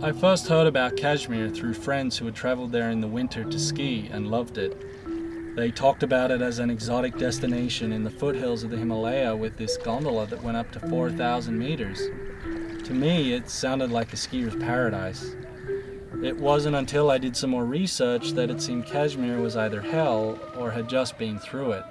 I first heard about Kashmir through friends who had traveled there in the winter to ski and loved it. They talked about it as an exotic destination in the foothills of the Himalaya with this gondola that went up to 4,000 meters. To me, it sounded like a skier's paradise. It wasn't until I did some more research that it seemed Kashmir was either hell or had just been through it.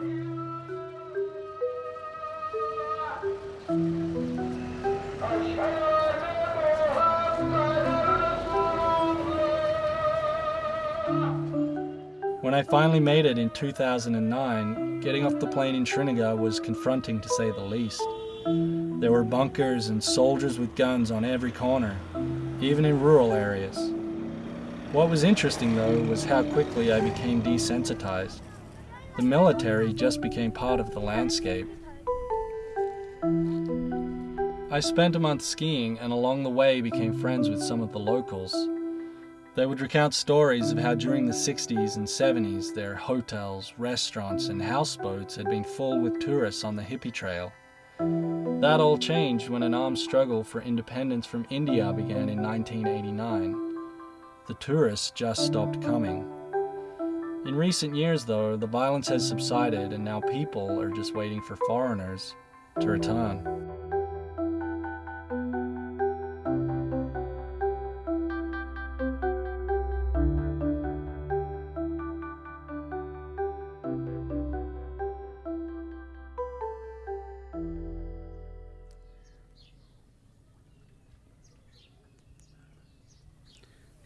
I finally made it in 2009, getting off the plane in Srinagar was confronting to say the least. There were bunkers and soldiers with guns on every corner, even in rural areas. What was interesting though was how quickly I became desensitized. The military just became part of the landscape. I spent a month skiing and along the way became friends with some of the locals. They would recount stories of how during the 60s and 70s their hotels, restaurants, and houseboats had been full with tourists on the hippie trail. That all changed when an armed struggle for independence from India began in 1989. The tourists just stopped coming. In recent years, though, the violence has subsided and now people are just waiting for foreigners to return.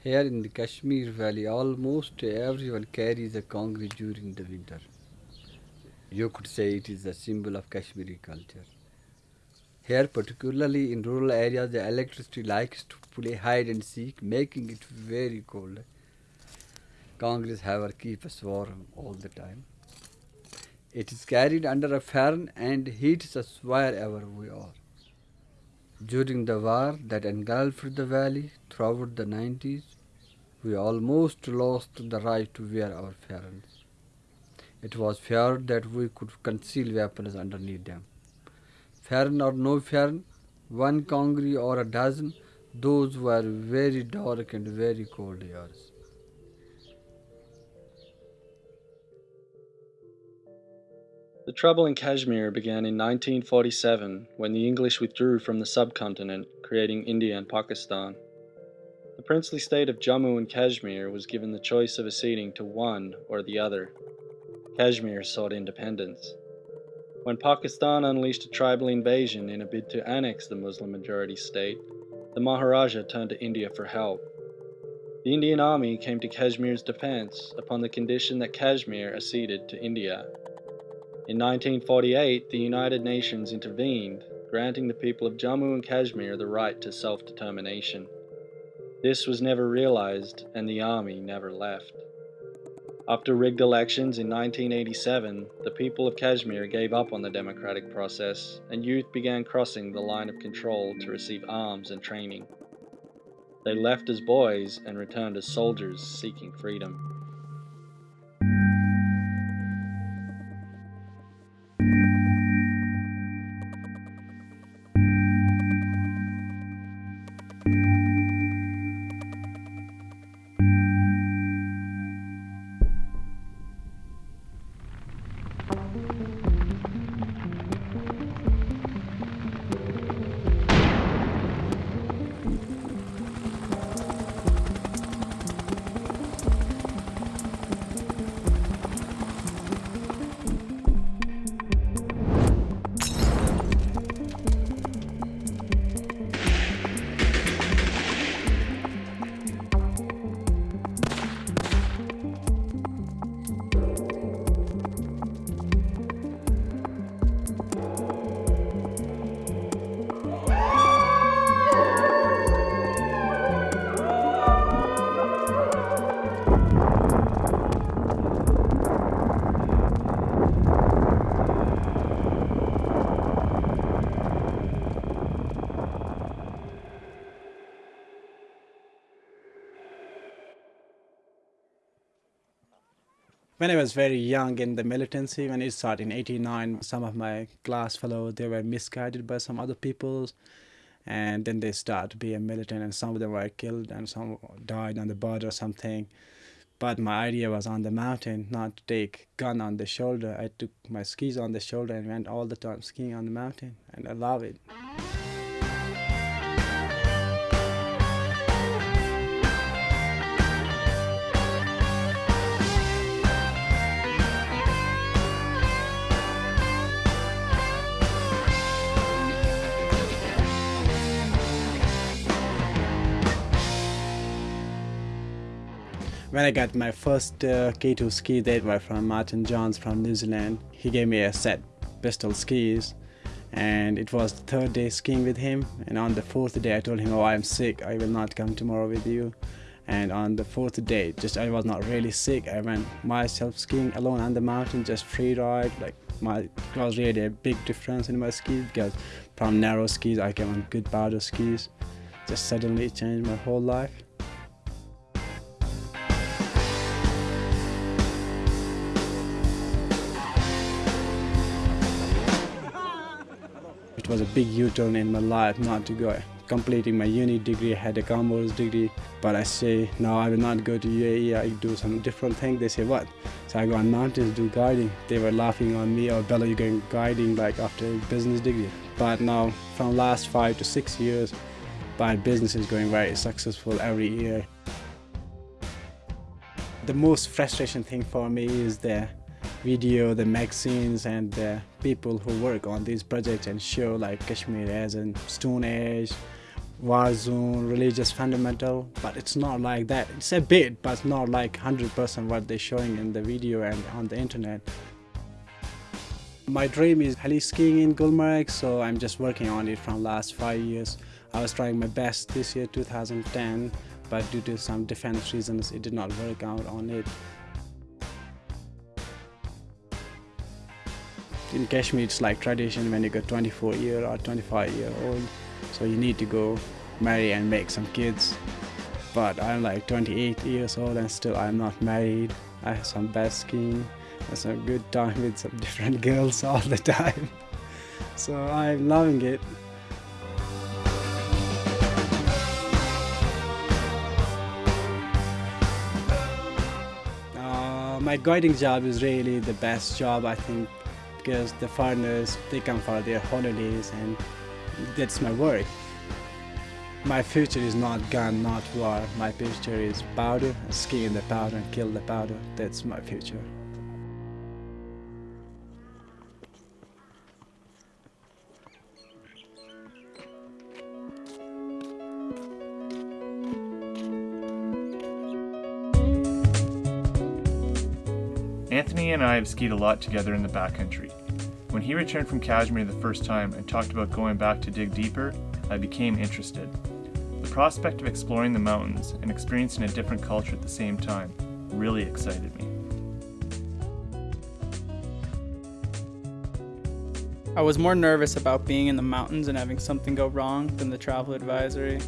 Here in the Kashmir Valley, almost everyone carries a kangri during the winter. You could say it is a symbol of Kashmiri culture. Here, particularly in rural areas, the electricity likes to play hide and seek, making it very cold. Kangris, however, keep us warm all the time. It is carried under a fan and heats us wherever we are. During the war that engulfed the valley throughout the 90s, we almost lost the right to wear our pherans. It was feared that we could conceal weapons underneath them. Pheran or no pheran, one kangri or a dozen, those were very dark and very cold years. The trouble in Kashmir began in 1947 when the English withdrew from the subcontinent, creating India and Pakistan. The princely state of Jammu and Kashmir was given the choice of acceding to one or the other. Kashmir sought independence. When Pakistan unleashed a tribal invasion in a bid to annex the Muslim majority state, the Maharaja turned to India for help. The Indian army came to Kashmir's defense upon the condition that Kashmir acceded to India. In 1948, the United Nations intervened, granting the people of Jammu and Kashmir the right to self-determination. This was never realized, and the army never left. After rigged elections in 1987, the people of Kashmir gave up on the democratic process, and youth began crossing the line of control to receive arms and training. They left as boys and returned as soldiers seeking freedom. When I was very young in the militancy, when it started in 89, some of my class fellows, they were misguided by some other people. and then they start to be a militant, and some of them were killed, and some died on the border or something. But my idea was on the mountain, not to take gun on the shoulder. I took my skis on the shoulder and went all the time skiing on the mountain, and I love it. When I got my first uh, K2 ski, they were from Martin Johns from New Zealand. He gave me a set pistol skis and it was the third day skiing with him. And on the fourth day I told him oh I'm sick. I will not come tomorrow with you. And on the fourth day just I was not really sick. I went myself skiing alone on the mountain just free ride. Like my it was really a big difference in my skis because from narrow skis I came on good powder skis. Just suddenly changed my whole life was a big U-turn in my life not to go completing my uni degree, I had a commerce degree, but I say, no, I will not go to UAE, I do some different thing. They say, what? So I go on mountains, do guiding. They were laughing on me, oh, Bella, you're going guiding like after a business degree. But now, from last five to six years, my business is going very successful every year. The most frustration thing for me is the video, the magazines and the people who work on these projects and show like Kashmir as a Stone Age, war zone, religious fundamental, but it's not like that. It's a bit, but it's not like 100% what they're showing in the video and on the internet. My dream is heli skiing in Gulmarg, so I'm just working on it from last five years. I was trying my best this year, 2010, but due to some defense reasons, it did not work out on it. In Kashmir it's like tradition when you get 24 year or 25 year old. So you need to go marry and make some kids. But I'm like 28 years old and still I'm not married. I have some bad skiing and some good time with some different girls all the time. So I'm loving it. Uh, my guiding job is really the best job I think because the foreigners they come for their holidays and that's my work my future is not gun not war. My future is powder skin the powder and kill the powder. That's my future have skied a lot together in the backcountry. When he returned from Kashmir the first time and talked about going back to dig deeper, I became interested. The prospect of exploring the mountains and experiencing a different culture at the same time really excited me. I was more nervous about being in the mountains and having something go wrong than the travel advisory.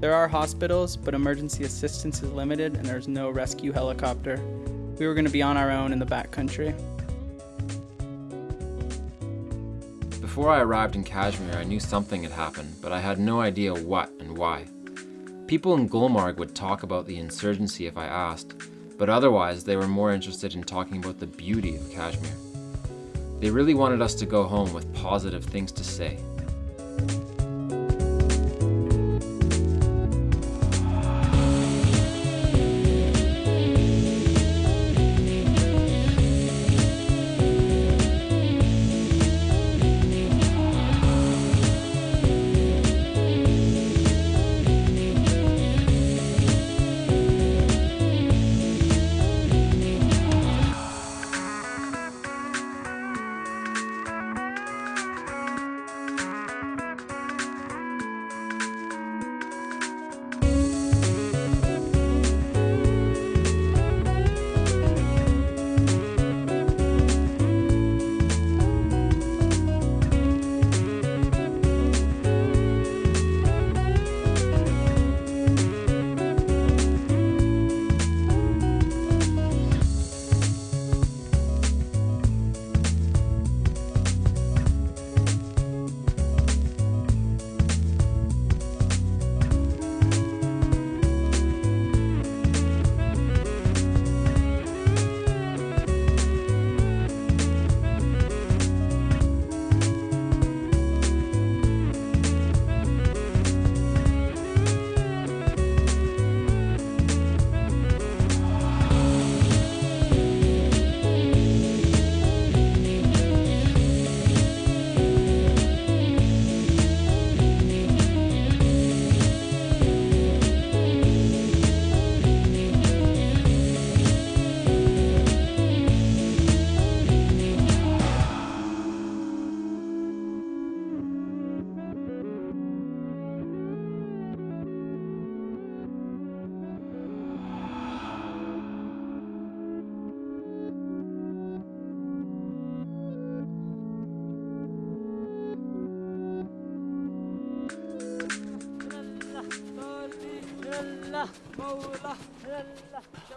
There are hospitals, but emergency assistance is limited and there's no rescue helicopter we were going to be on our own in the backcountry. Before I arrived in Kashmir, I knew something had happened, but I had no idea what and why. People in Gulmarg would talk about the insurgency if I asked, but otherwise they were more interested in talking about the beauty of Kashmir. They really wanted us to go home with positive things to say.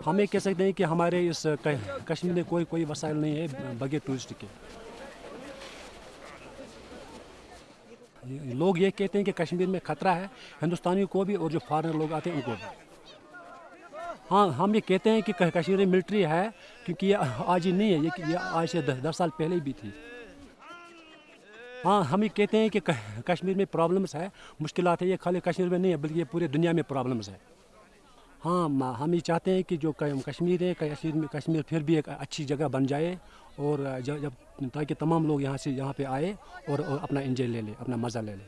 हम ये कह सकते हैं कि हमारे इस कश्मीर में कोई कोई वसाइल नहीं है बगैर टूरिस्ट के। लोग ये कहते हैं कि कश्मीर में ख़तरा है हिंदुस्तानियों को भी और जो फॉरनर लोग आते हैं उनको भी। हाँ हम ये कहते हैं कि कश्मीर में मिलिट्री है क्योंकि ये आज ही नहीं है ये ये आज से दस, दस साल पहले भी थी। हाँ हम ये कहते हैं कि कश्मीर में प्रॉब्लम्स है मुश्किल है ये खाली कश्मीर में नहीं है बल्कि ये पूरे दुनिया में प्रॉब्लम्स है। हाँ हम ये चाहते हैं कि जो कश्मीर है कश्मीर में कश्मीर फिर भी एक अच्छी जगह बन जाए और जब ताकि तमाम लोग यहाँ से यहाँ पे आए और, अपना इंजॉय ले लें अपना मज़ा ले लें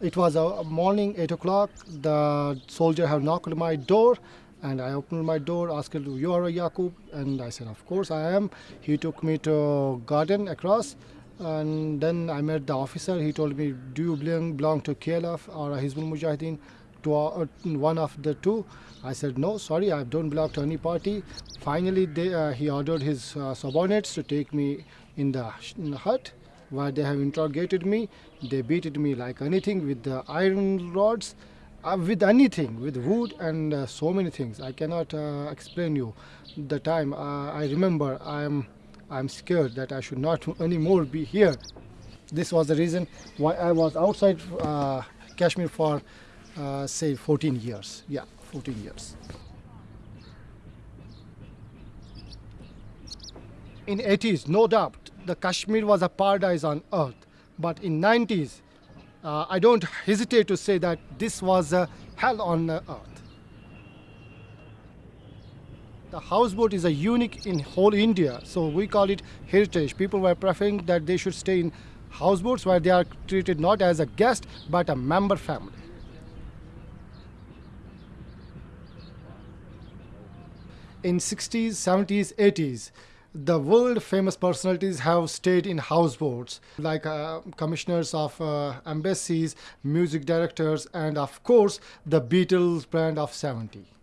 It was a morning, 8 o'clock. The soldier have knocked my door and I opened my door, asked him, you are a Yaqub? And I said, of course I am. He took me to garden across and then I met the officer. He told me, do you belong, belong to KLF or Hizbul Mujahideen? To uh, one of the two. I said, no, sorry, I don't belong to any party. Finally, they, uh, he ordered his uh, subordinates to take me in the, in the hut where they have interrogated me. They beated me like anything with the iron rods, uh, with anything, with wood and uh, so many things. I cannot uh, explain you the time. Uh, I remember I am I'm scared that I should not anymore be here. This was the reason why I was outside uh, Kashmir for uh, say 14 years. Yeah, 14 years. In 80s, no doubt, the Kashmir was a paradise on earth. But in 90s, uh, I don't hesitate to say that this was a hell on earth. The houseboat is a unique in whole India, so we call it heritage. People were preferring that they should stay in houseboats where they are treated not as a guest but a member family. In 60s, 70s, 80s, the world famous personalities have stayed in houseboats like uh, commissioners of uh, embassies music directors and of course the beatles brand of 70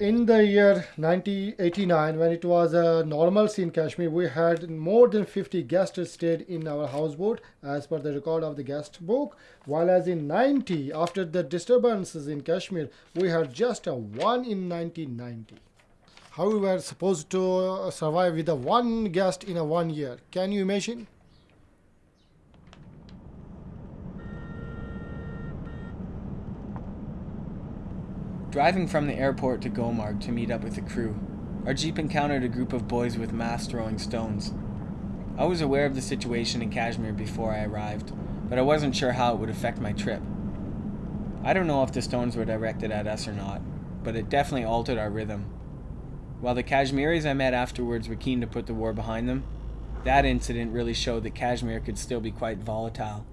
in the year 1989 when it was a normal scene in kashmir we had more than 50 guests stayed in our houseboat as per the record of the guest book while as in 90 after the disturbances in kashmir we had just a one in 1990 how we were supposed to survive with a one guest in a one year? Can you imagine Driving from the airport to Gulmarg to meet up with the crew, our jeep encountered a group of boys with mass throwing stones. I was aware of the situation in Kashmir before I arrived, but I wasn't sure how it would affect my trip. I don't know if the stones were directed at us or not, but it definitely altered our rhythm. While the Kashmiris I met afterwards were keen to put the war behind them, that incident really showed that Kashmir could still be quite volatile.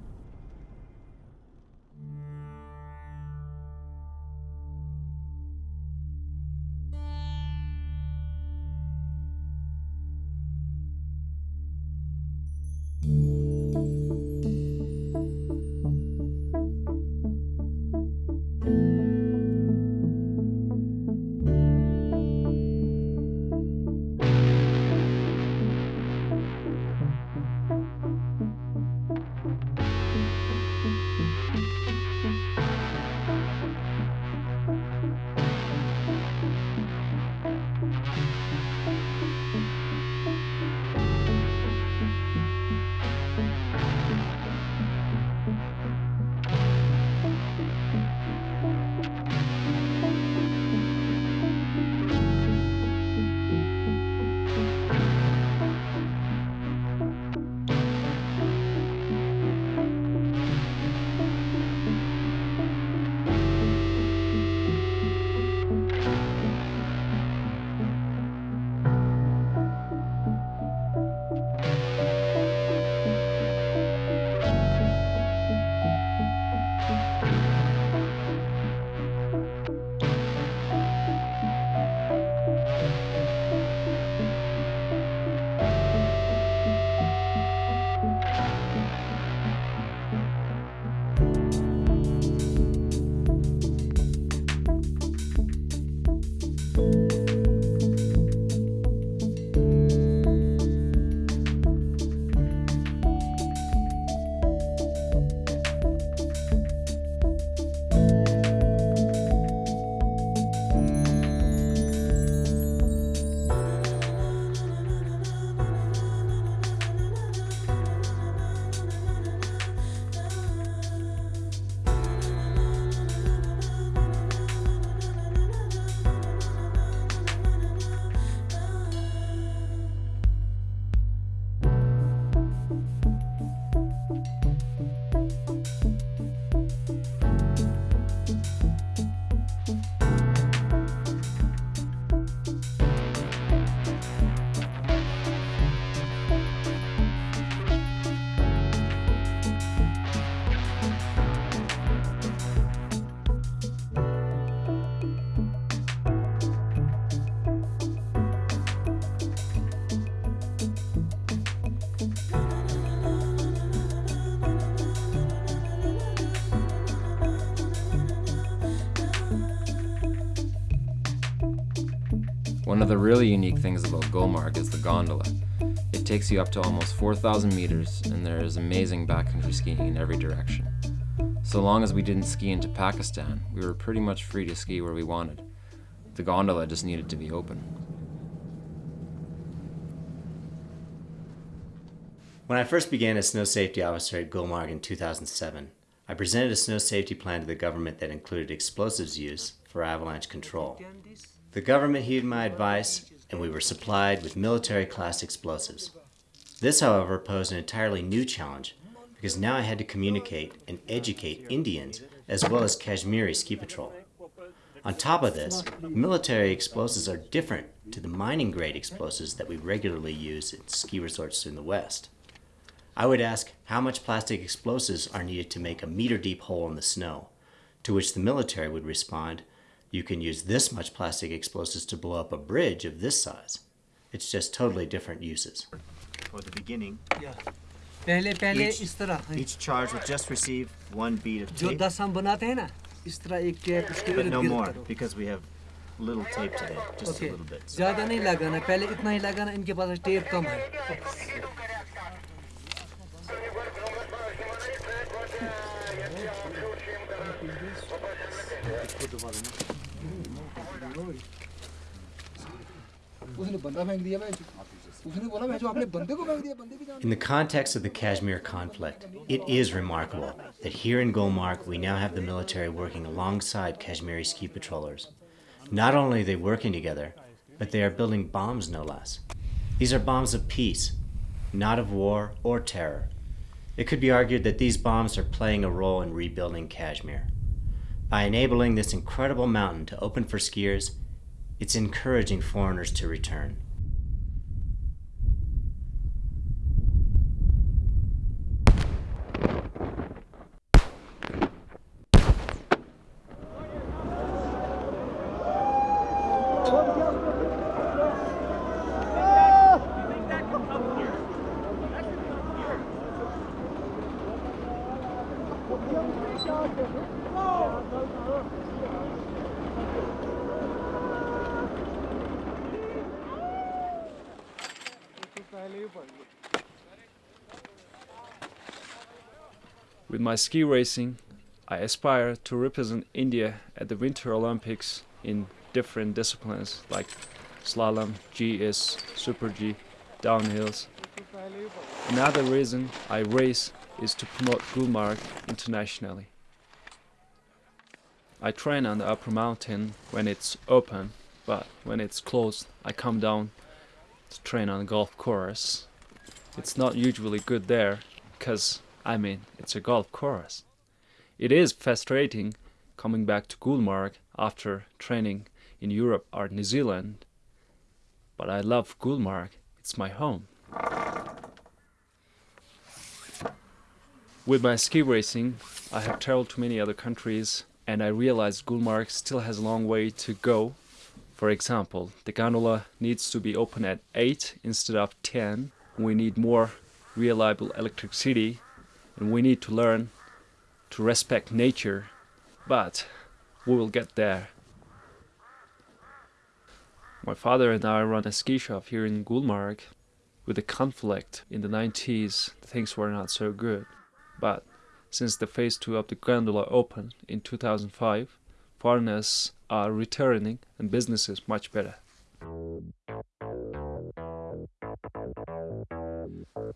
Of the really unique things about Gulmarg is the gondola. It takes you up to almost 4,000 meters and there is amazing backcountry skiing in every direction. So long as we didn't ski into Pakistan, we were pretty much free to ski where we wanted. The gondola just needed to be open. When I first began as snow safety officer at Gulmarg in 2007, I presented a snow safety plan to the government that included explosives use for avalanche control. The government heeded my advice and we were supplied with military class explosives. This, however, posed an entirely new challenge because now I had to communicate and educate Indians as well as Kashmiri ski patrol. On top of this, military explosives are different to the mining grade explosives that we regularly use in ski resorts in the West. I would ask how much plastic explosives are needed to make a meter deep hole in the snow, to which the military would respond, you can use this much plastic explosives to blow up a bridge of this size. It's just totally different uses. For the beginning, yeah. पहले पहले each, इस तरह each charge will just receive one bead of जो tape, दस हम बनाते हैं ना इस तरह एक कैप उसके but इर्द no गिर्द more करो because we have little tape today, just okay a little bit. ज़्यादा नहीं लगाना पहले इतना ही लगाना इनके पास टेप कम है उसने बंदा In the context of the Kashmir conflict, it is remarkable that here in Gulmarg we now have the military working alongside Kashmiri ski patrollers. Not only are they working together, but they are building bombs no less. These are bombs of peace, not of war or terror. It could be argued that these bombs are playing a role in rebuilding Kashmir. By enabling this incredible mountain to open for skiers, it's encouraging foreigners to return. My ski racing, I aspire to represent India at the Winter Olympics in different disciplines like slalom, GS, Super G, downhills. Another reason I race is to promote Gulmarg internationally. I train on the upper mountain when it's open, but when it's closed, I come down to train on the golf course. It's not usually good there, because, I mean, it's a golf course. It is frustrating coming back to Gulmarg after training in Europe or New Zealand, but I love Gulmarg, it's my home. With my ski racing, I have traveled to many other countries and I realized Gulmarg still has a long way to go. For example, the gondola needs to be open at 8 instead of 10. We need more reliable electricity and we need to learn to respect nature, but we will get there. My father and I run a ski shop here in Gulmarg. With the conflict in the 90s, things were not so good. But since the phase 2 of the gondola opened in 2005, foreigners are returning and business is much better.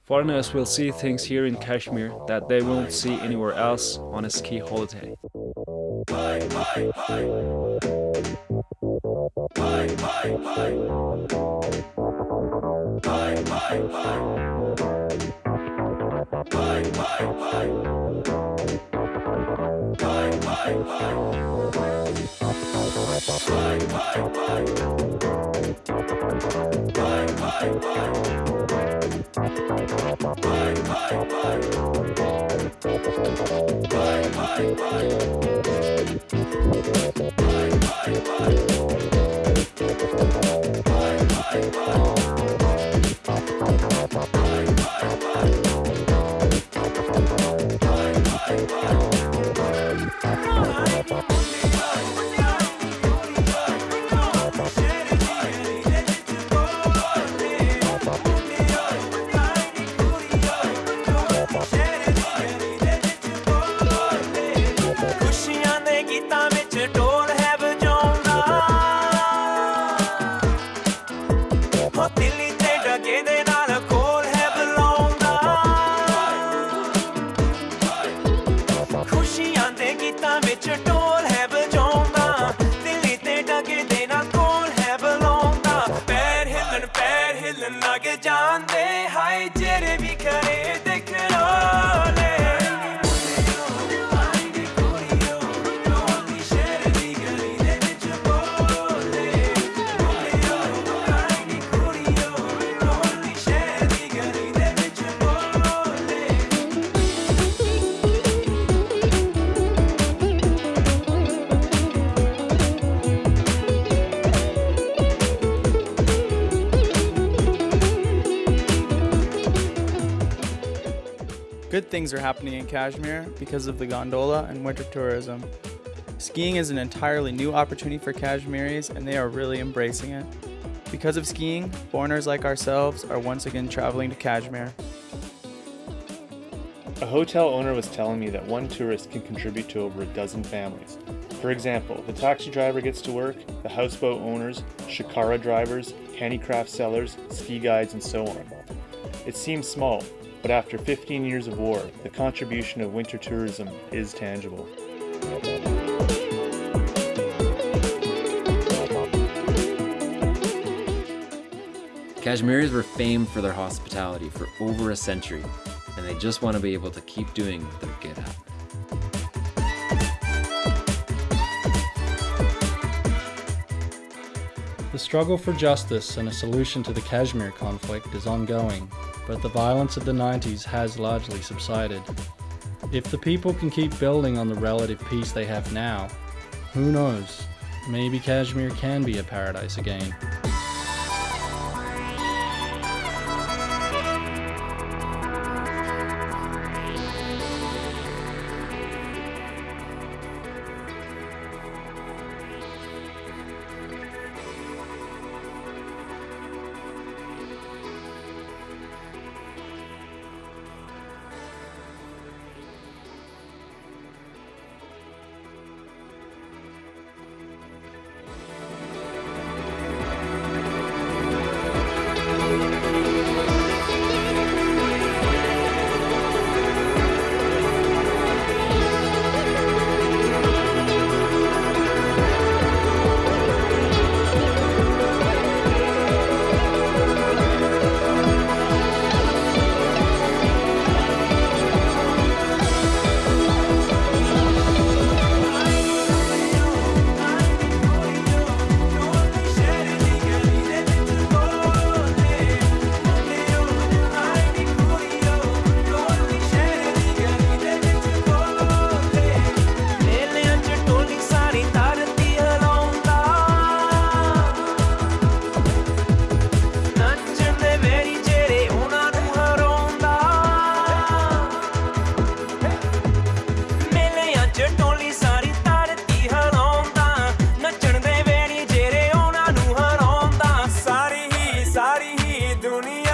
Foreigners will see things here in Kashmir that they won't see anywhere else on a ski holiday. Bye, bye, bye. Bye. Things are happening in Kashmir because of the gondola and winter tourism. Skiing is an entirely new opportunity for Kashmiris and they are really embracing it. Because of skiing, foreigners like ourselves are once again traveling to Kashmir. A hotel owner was telling me that one tourist can contribute to over a dozen families. For example, the taxi driver gets to work, the houseboat owners, shikara drivers, handicraft sellers, ski guides, and so on. It seems small, but after 15 years of war, the contribution of winter tourism is tangible. Kashmiris were famed for their hospitality for over a century, and they just want to be able to keep doing what they're good at. The struggle for justice and a solution to the Kashmir conflict is ongoing, but the violence of the 90s has largely subsided. If the people can keep building on the relative peace they have now, who knows, maybe Kashmir can be a paradise again. दुनिया